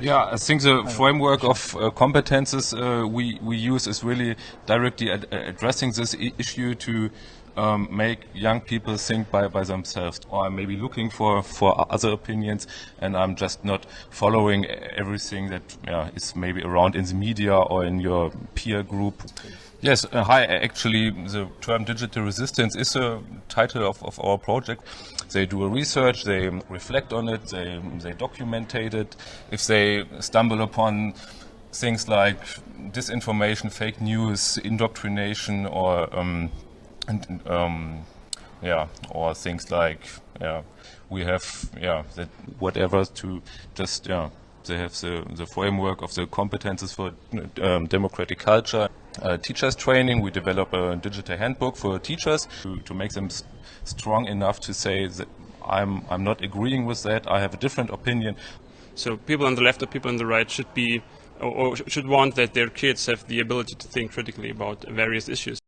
Yeah, I think the framework of uh, competences uh, we, we use is really directly ad addressing this issue to um, make young people think by, by themselves or I'm maybe looking for, for other opinions. And I'm just not following everything that yeah, is maybe around in the media or in your peer group. Yes, uh, hi, actually the term digital resistance is a title of, of our project. They do a research, they reflect on it, they, they it. If they stumble upon things like disinformation, fake news, indoctrination or um, and um, yeah, or things like yeah, we have yeah that whatever to just yeah they have the the framework of the competences for um, democratic culture. Uh, teachers training, we develop a digital handbook for teachers to, to make them strong enough to say that I'm I'm not agreeing with that. I have a different opinion. So people on the left or people on the right should be or, or should want that their kids have the ability to think critically about various issues.